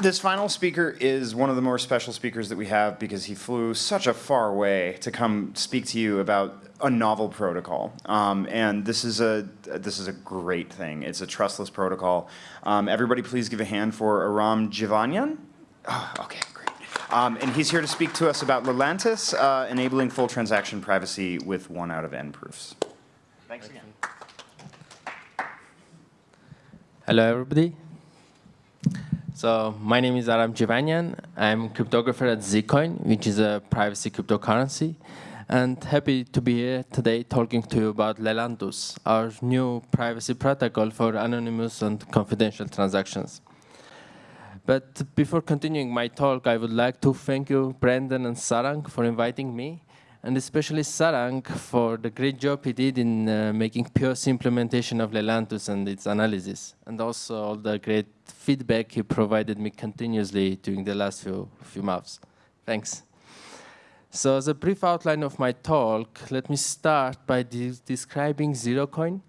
This final speaker is one of the more special speakers that we have because he flew such a far way to come speak to you about a novel protocol. Um, and this is a this is a great thing. It's a trustless protocol. Um, everybody please give a hand for Aram Jivanyan. Oh, okay, great. Um, and he's here to speak to us about Lelantus, uh, enabling full transaction privacy with one out of n proofs. Thanks again. Hello, everybody. So my name is Aram Jivanyan. I'm cryptographer at Zcoin, which is a privacy cryptocurrency. And happy to be here today talking to you about Lelantus, our new privacy protocol for anonymous and confidential transactions. But before continuing my talk, I would like to thank you, Brendan and Sarang, for inviting me and especially Sarang for the great job he did in uh, making POC implementation of Lelantus and its analysis, and also all the great feedback he provided me continuously during the last few, few months. Thanks. So as a brief outline of my talk, let me start by de describing ZeroCoin,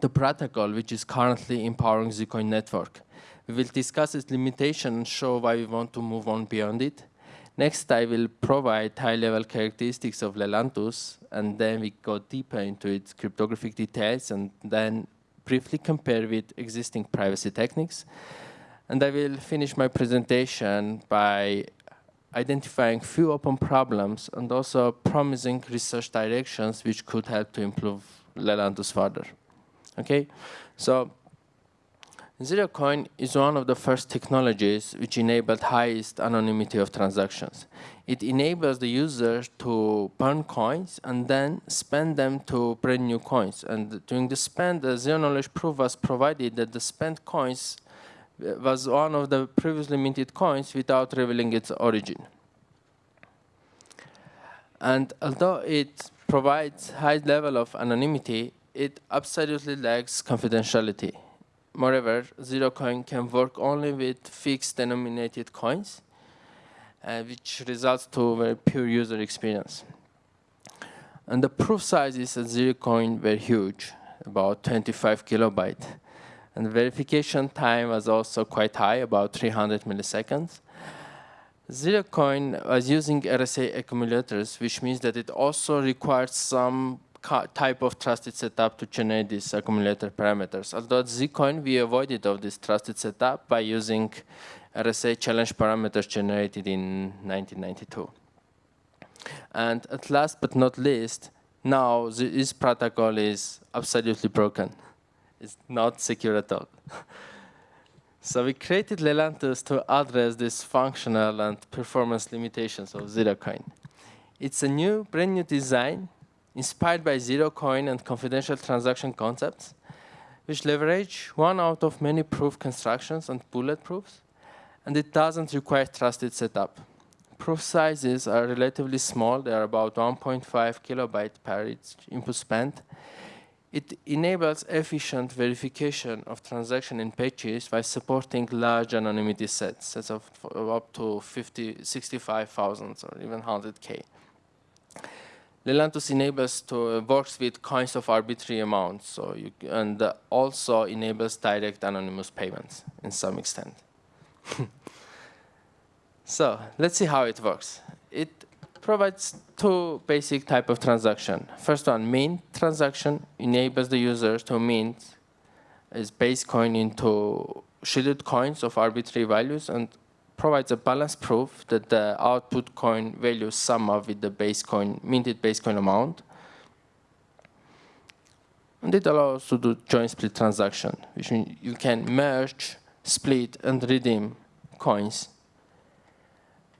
the protocol which is currently empowering Zcoin network. We will discuss its limitation and show why we want to move on beyond it. Next, I will provide high-level characteristics of Lelantus, and then we go deeper into its cryptographic details, and then briefly compare with existing privacy techniques. And I will finish my presentation by identifying few open problems and also promising research directions which could help to improve Lelantus further. Okay, so ZeroCoin is one of the first technologies which enabled highest anonymity of transactions. It enables the user to burn coins and then spend them to brand new coins. And during the spend, the zero knowledge proof was provided that the spent coins uh, was one of the previously minted coins without revealing its origin. And although it provides high level of anonymity, it absolutely lacks confidentiality. Moreover, ZeroCoin can work only with fixed denominated coins, uh, which results to a very pure user experience. And the proof sizes at ZeroCoin were huge, about 25 kilobyte. And the verification time was also quite high, about 300 milliseconds. ZeroCoin was using RSA accumulators, which means that it also required some type of trusted setup to generate these accumulator parameters. Although at Zcoin, we avoided of this trusted setup by using RSA challenge parameters generated in 1992. And at last but not least, now this protocol is absolutely broken. It's not secure at all. so we created Lelantus to address these functional and performance limitations of ZeroCoin. It's a new, brand new design inspired by zero coin and confidential transaction concepts, which leverage one out of many proof constructions and bullet proofs, and it doesn't require trusted setup. Proof sizes are relatively small, they are about 1.5 kilobyte per each input spent. It enables efficient verification of transaction in batches by supporting large anonymity sets, sets of up to 50, 65,000 or even 100K. Lelantus enables to works with coins of arbitrary amounts, so you, and also enables direct anonymous payments in some extent. so let's see how it works. It provides two basic type of transaction. First one, mint transaction enables the user to mint its base coin into shielded coins of arbitrary values and provides a balanced proof that the output coin value sum up with the base coin, minted base coin amount. And it allows to do joint split transaction, which means you can merge, split, and redeem coins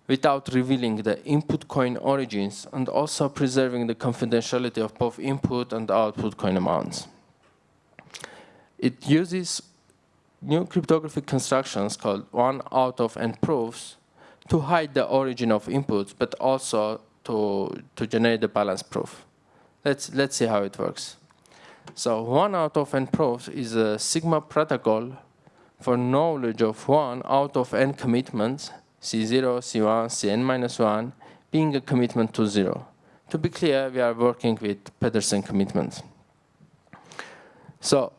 without revealing the input coin origins and also preserving the confidentiality of both input and output coin amounts. It uses new cryptographic constructions called one out of n proofs to hide the origin of inputs, but also to, to generate the balance proof. Let's, let's see how it works. So one out of n proofs is a Sigma protocol for knowledge of one out of n commitments, C0, C1, Cn minus 1, being a commitment to zero. To be clear, we are working with Pedersen commitments. So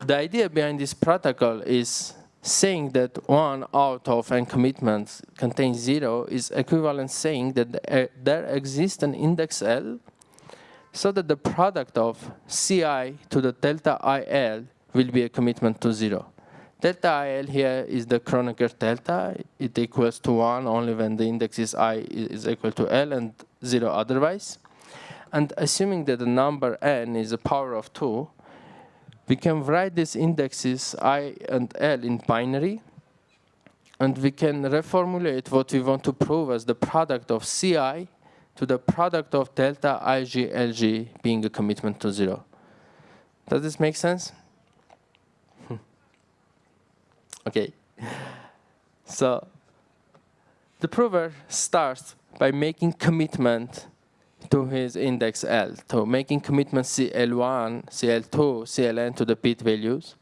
the idea behind this protocol is saying that one out of n commitments contains zero is equivalent saying that eh, there exists an index L so that the product of Ci to the delta IL will be a commitment to zero. Delta IL here is the Kronecker delta. It equals to one only when the index is I is equal to L and zero otherwise. And assuming that the number n is a power of two, we can write these indexes i and l in binary, and we can reformulate what we want to prove as the product of ci to the product of delta ig lg being a commitment to zero. Does this make sense? Hmm. okay. So the prover starts by making commitment to his index L, to making commitment CL1, CL2, CLN to the bit values.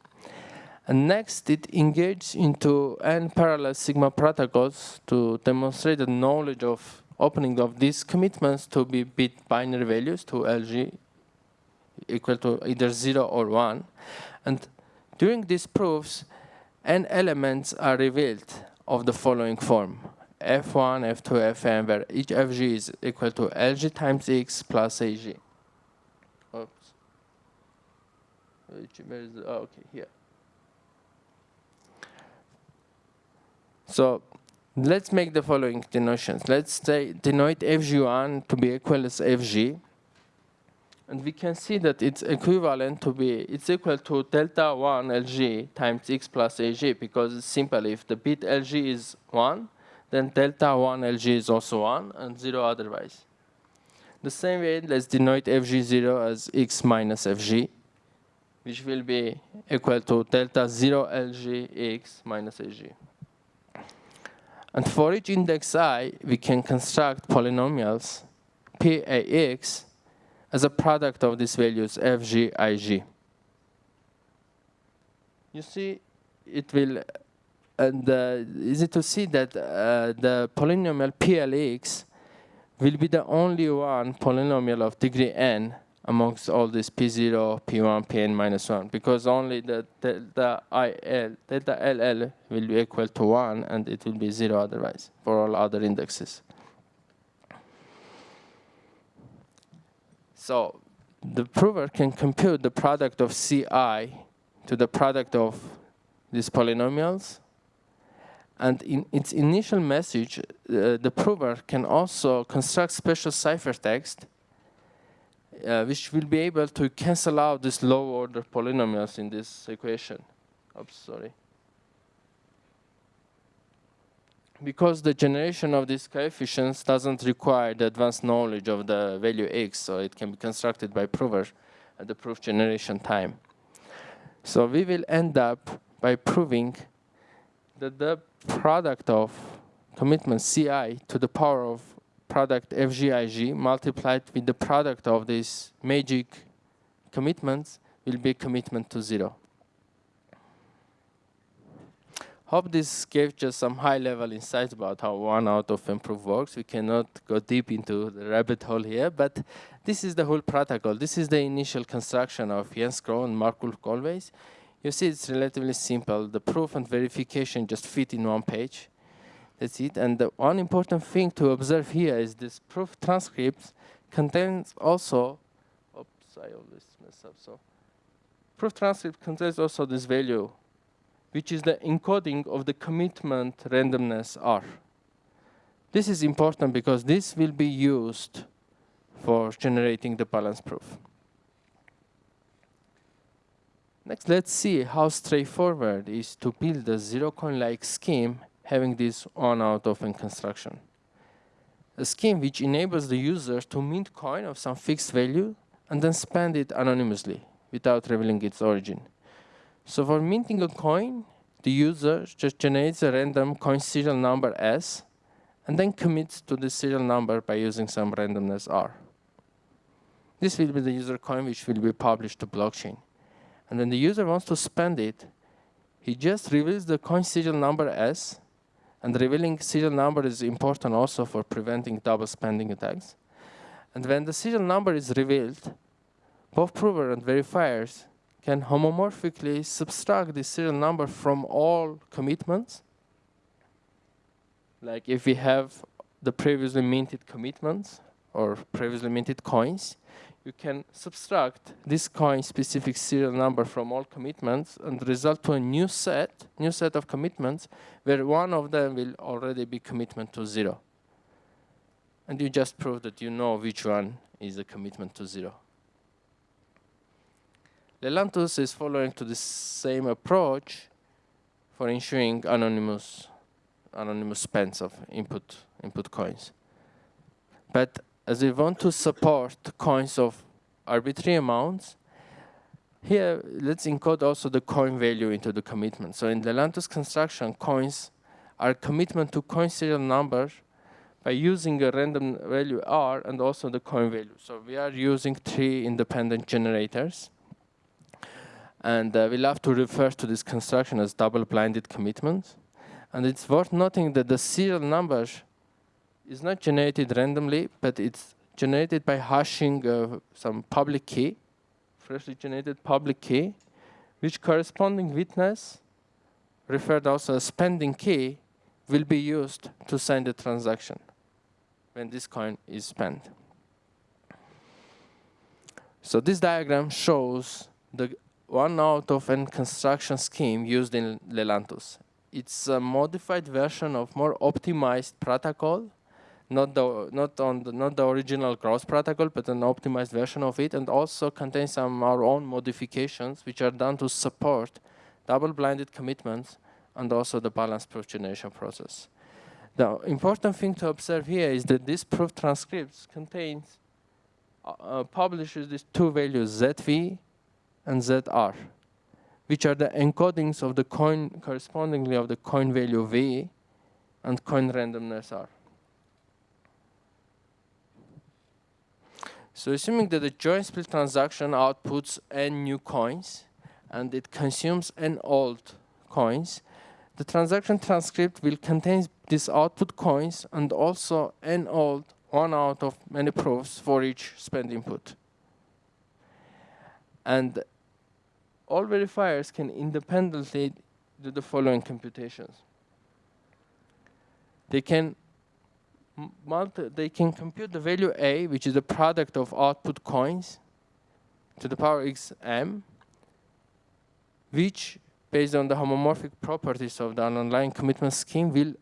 And next, it engages into n parallel sigma protocols to demonstrate the knowledge of opening of these commitments to be bit binary values to LG equal to either 0 or 1. And during these proofs, n elements are revealed of the following form. F1, F2, Fn, where each Fg is equal to Lg times x plus Ag. Oops. Where is oh, okay, here. So let's make the following denotations. Let's say denote Fg1 to be equal as Fg. And we can see that it's equivalent to be, it's equal to delta 1 Lg times x plus Ag because it's simple. If the bit Lg is 1, then delta 1 Lg is also 1 and 0 otherwise. The same way, let's denote Fg0 as x minus Fg, which will be equal to delta 0 Lg x minus Ag. And for each index i, we can construct polynomials Pax as a product of these values Fg, Ig. You see, it will and uh, easy to see that uh, the polynomial PLX will be the only one polynomial of degree n amongst all these P0, P1, Pn minus 1, because only the delta IL, delta LL will be equal to 1, and it will be 0 otherwise for all other indexes. So the prover can compute the product of Ci to the product of these polynomials and in its initial message, uh, the prover can also construct special ciphertext uh, which will be able to cancel out these low-order polynomials in this equation. Oops, sorry. Because the generation of these coefficients doesn't require the advanced knowledge of the value x, so it can be constructed by prover at the proof generation time. So we will end up by proving that the product of commitment Ci to the power of product FGIG multiplied with the product of these magic commitments will be commitment to zero. Hope this gave just some high-level insights about how one out of improve works. We cannot go deep into the rabbit hole here, but this is the whole protocol. This is the initial construction of Jens Groth and Mark-Ulf Kohlweiss. You see it's relatively simple. The proof and verification just fit in one page. That's it. And the one important thing to observe here is this proof transcript contains also, oops, I always mess up, so. Proof transcript contains also this value, which is the encoding of the commitment randomness R. This is important because this will be used for generating the balance proof. Next, let's see how straightforward is to build a Zerocoin-like scheme having this one out of n construction. A scheme which enables the user to mint coin of some fixed value and then spend it anonymously without revealing its origin. So for minting a coin, the user just generates a random coin serial number S and then commits to the serial number by using some randomness R. This will be the user coin which will be published to blockchain. And when the user wants to spend it, he just reveals the coin serial number S, and revealing serial number is important also for preventing double spending attacks. And when the serial number is revealed, both prover and verifiers can homomorphically subtract the serial number from all commitments. Like if we have the previously minted commitments or previously minted coins, you can subtract this coin specific serial number from all commitments and result to a new set, new set of commitments where one of them will already be commitment to zero. And you just prove that you know which one is a commitment to zero. Lelantus is following to the same approach for ensuring anonymous anonymous spends of input input coins. But as we want to support coins of arbitrary amounts, here let's encode also the coin value into the commitment. So in the Lelantus construction, coins are commitment to coin serial number by using a random value r and also the coin value. So we are using three independent generators. And uh, we love to refer to this construction as double-blinded commitments. And it's worth noting that the serial numbers is not generated randomly, but it's generated by hashing uh, some public key, freshly generated public key, which corresponding witness, referred also as spending key, will be used to sign the transaction when this coin is spent. So this diagram shows the one out of n construction scheme used in Lelantus. It's a modified version of more optimized protocol not the not on the, not the original Groth protocol, but an optimized version of it, and also contains some our own modifications which are done to support double-blinded commitments and also the balanced proof generation process. The important thing to observe here is that this proof transcripts contains uh, uh publishes these two values ZV and ZR, which are the encodings of the coin correspondingly of the coin value V and coin randomness R. So assuming that the join split transaction outputs n new coins and it consumes n old coins, the transaction transcript will contain these output coins and also n old one out of many proofs for each spend input. And all verifiers can independently do the following computations. They can they can compute the value A, which is the product of output coins, to the power xm, which, based on the homomorphic properties of the underlying commitment scheme, will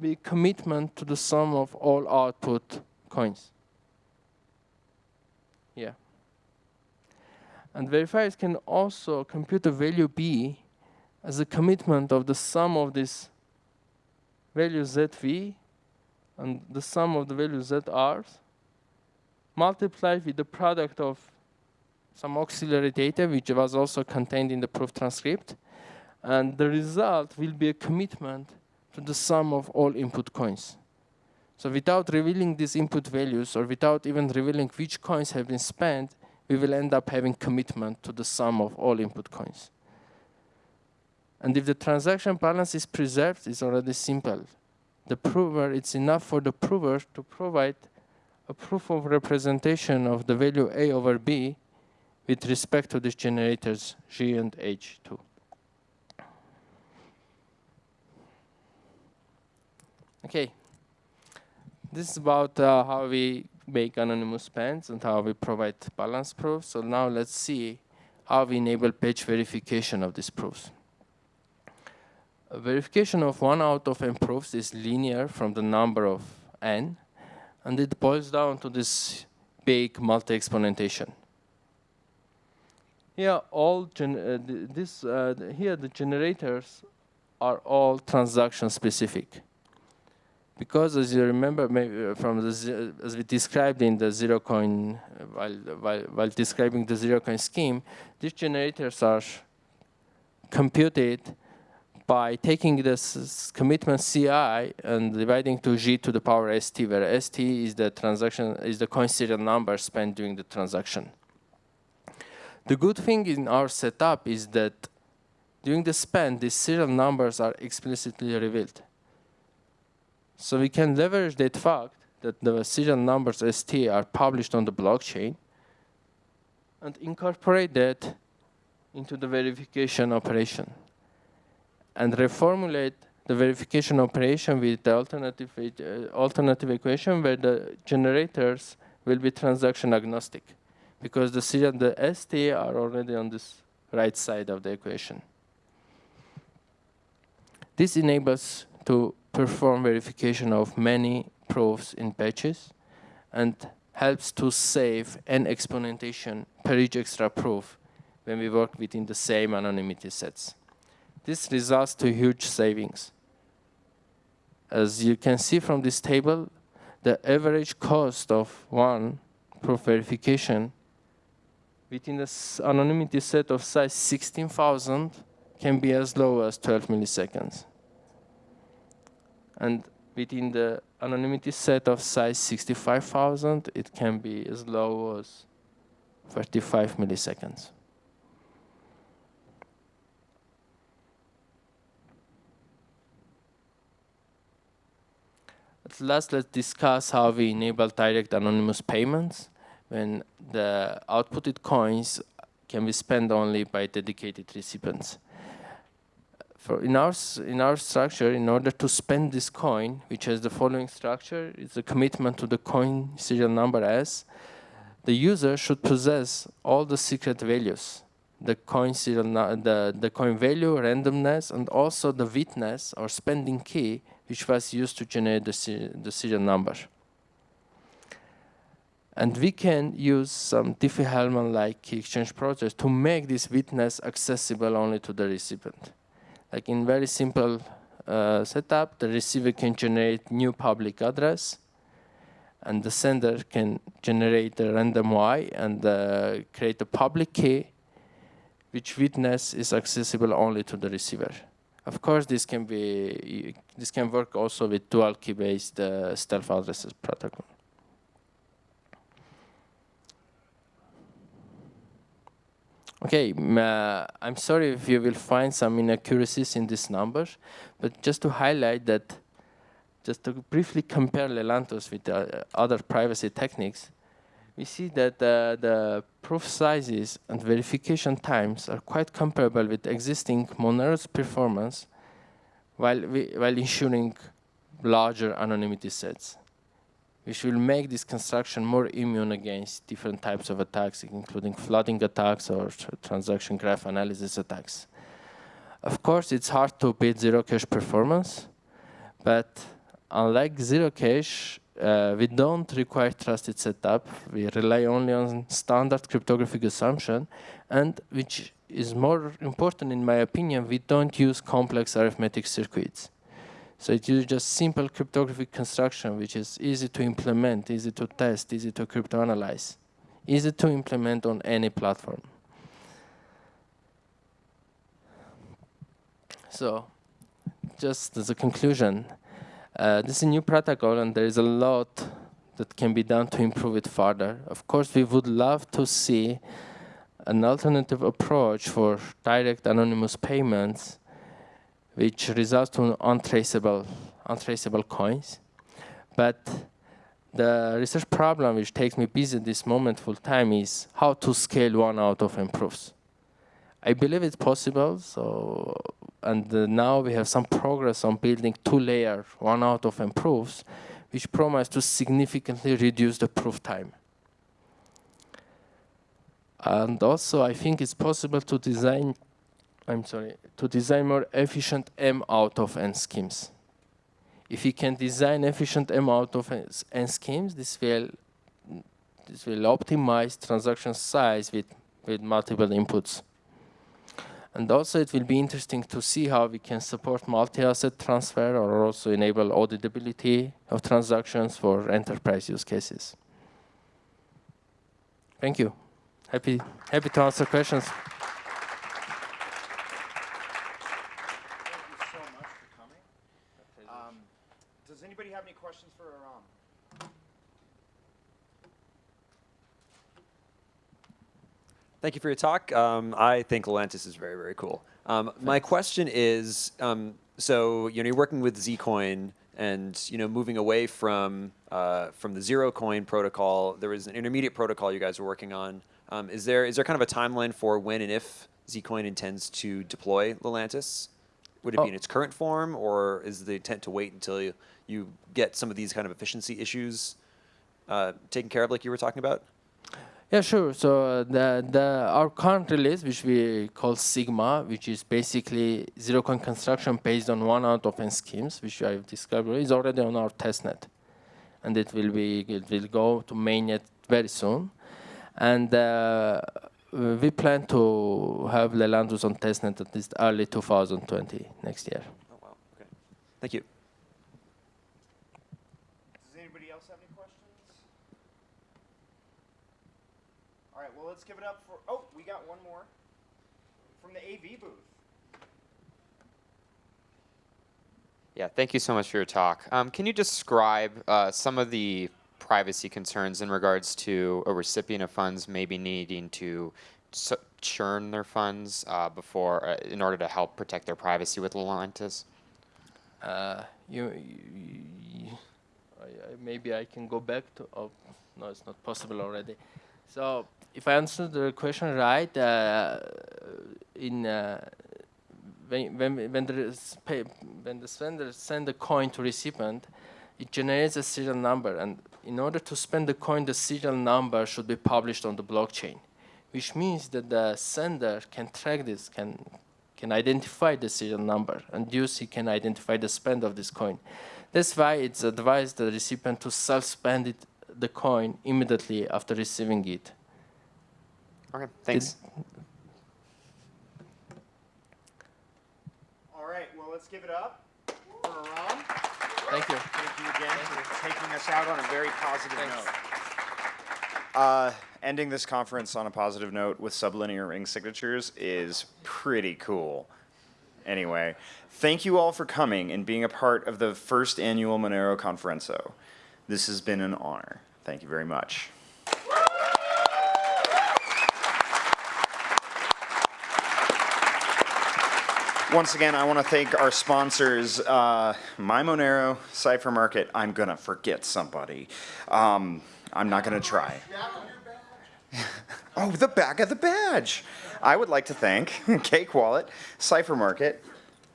be commitment to the sum of all output coins. Yeah. And verifiers can also compute the value B as a commitment of the sum of this value ZV and the sum of the values that are multiplied with the product of some auxiliary data, which was also contained in the proof transcript. And the result will be a commitment to the sum of all input coins. So without revealing these input values or without even revealing which coins have been spent, we will end up having commitment to the sum of all input coins. And if the transaction balance is preserved, it's already simple the prover, it's enough for the prover to provide a proof of representation of the value A over B with respect to these generators G and H2. Okay, this is about uh, how we make anonymous spends and how we provide balance proofs. So now let's see how we enable page verification of these proofs verification of one out of n proofs is linear from the number of n, and it boils down to this big multi-exponentation. Here, all uh, this uh, here the generators are all transaction specific, because as you remember maybe from the as we described in the zero coin uh, while while while describing the zero coin scheme, these generators are computed by taking this commitment CI and dividing to G to the power ST, where ST is the transaction is the coin serial number spent during the transaction. The good thing in our setup is that during the spend, these serial numbers are explicitly revealed. So we can leverage that fact that the serial numbers ST are published on the blockchain and incorporate that into the verification operation and reformulate the verification operation with the alternative, uh, alternative equation where the generators will be transaction agnostic because the C and the ST are already on this right side of the equation. This enables to perform verification of many proofs in batches and helps to save n exponentation per each extra proof when we work within the same anonymity sets. This results to huge savings. As you can see from this table, the average cost of one proof verification within the anonymity set of size 16,000 can be as low as 12 milliseconds. And within the anonymity set of size 65,000, it can be as low as 35 milliseconds. Last, let's discuss how we enable direct anonymous payments when the outputted coins can be spent only by dedicated recipients. For in our in our structure, in order to spend this coin, which has the following structure, it's a commitment to the coin serial number S. The user should possess all the secret values, the coin serial the the coin value, randomness, and also the witness or spending key, which was used to generate the the serial number. And we can use some Diffie-Hellman-like key exchange process to make this witness accessible only to the recipient. Like in very simple uh, setup, the receiver can generate new public address, and the sender can generate a random Y and uh, create a public key, which witness is accessible only to the receiver. Of course, this can be this can work also with dual key-based uh, stealth addresses protocol. Okay, uh, I'm sorry if you will find some inaccuracies in these numbers, but just to highlight that, just to briefly compare Lelantus with uh, other privacy techniques, we see that uh, the proof sizes and verification times are quite comparable with existing Monero's performance while, we, while ensuring larger anonymity sets which will make this construction more immune against different types of attacks, including flooding attacks or transaction graph analysis attacks. Of course, it's hard to beat zero cache performance, but unlike zero cache, uh, we don't require trusted setup. We rely only on standard cryptographic assumption, and which is more important in my opinion, we don't use complex arithmetic circuits. So it uses just simple cryptographic construction, which is easy to implement, easy to test, easy to cryptoanalyze, easy to implement on any platform. So just as a conclusion, uh, this is a new protocol and there is a lot that can be done to improve it further. Of course, we would love to see an alternative approach for direct anonymous payments which results to untraceable, untraceable coins. But the research problem which takes me busy this moment full time is how to scale one out of n proofs. I believe it's possible, so and uh, now we have some progress on building two-layer one out of n proofs, which promise to significantly reduce the proof time. And also, I think it's possible to design I'm sorry, to design more efficient M out of N schemes. If you can design efficient M out of N schemes, this will this will optimize transaction size with, with multiple inputs. And also it will be interesting to see how we can support multi-asset transfer or also enable auditability of transactions for enterprise use cases. Thank you. Happy, happy to answer questions. questions for Aram? Thank you for your talk. Um, I think Lelantus is very, very cool. Um, my question is, um, so you know, you're working with Zcoin and you know, moving away from uh, from the Zerocoin protocol. There was an intermediate protocol you guys were working on. Um, is there is there kind of a timeline for when and if Zcoin intends to deploy Lelantus? Would it be Oh. in its current form, or is the intent to wait until you, you get some of these kind of efficiency issues uh, taken care of, like you were talking about? Yeah, sure. So the the our current release, which we call Sigma, which is basically zero coin construction based on one out of n schemes, which I've described, is already on our testnet, and it will be it will go to mainnet very soon, and uh, we plan to have Lelantus on testnet at least early 2020 next year. Oh, wow. Okay. Thank you. Does anybody else have any questions? All right, well, let's give it up for. Oh, we got one more from the AV booth. Yeah, thank you so much for your talk. Um, can you describe uh, some of the privacy concerns in regards to a recipient of funds maybe needing to s- churn their funds uh, before, uh, in order to help protect their privacy with Lelantus? Uh, you, you, I, I, maybe I can go back to. Oh, no, it's not possible already. So, if I answered the question right, uh, in uh, when when when pay, when the sender send the coin to recipient, it generates a serial number, and in order to spend the coin, the serial number should be published on the blockchain, which means that the sender can track this, can can identify the serial number, and thus he can identify the spend of this coin. That's why it's advised the recipient to self-spend it, the coin immediately after receiving it. Okay, thanks. All right, well, let's give it up for Aram. Thank you. Thank you again for taking us out on a very positive Thanks. note. Uh, ending this conference on a positive note with sublinear ring signatures is pretty cool. Anyway, thank you all for coming and being a part of the first annual Monero Konferenco. This has been an honor. Thank you very much. Once again, I want to thank our sponsors, uh, My Monero, Cipher Market. I'm going to forget somebody. Um, I'm not going to try. oh, the back of the badge. I would like to thank Cake Wallet, Cipher Market,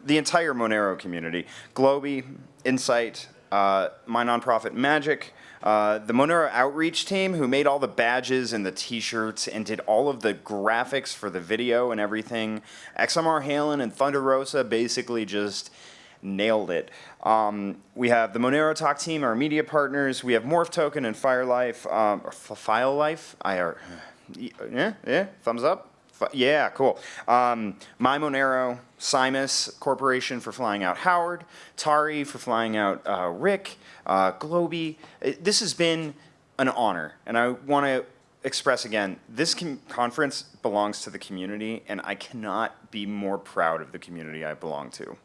the entire Monero community, GloBee, Insight, uh, my nonprofit Magic, uh, the Monero outreach team who made all the badges and the t-shirts and did all of the graphics for the video and everything. XMR Halen and Thunder Rosa basically just nailed it. Um, we have the Monero Talk team, our media partners. We have Morph Token and Firelife, um, or F- File Life. I are, yeah, yeah, thumbs up. Yeah, cool. Um, My Monero, Simus Corporation for flying out Howard, Tari for flying out uh, Rick, uh, GloBee. It- this has been an honor, and I want to express again, this conference belongs to the community, and I cannot be more proud of the community I belong to.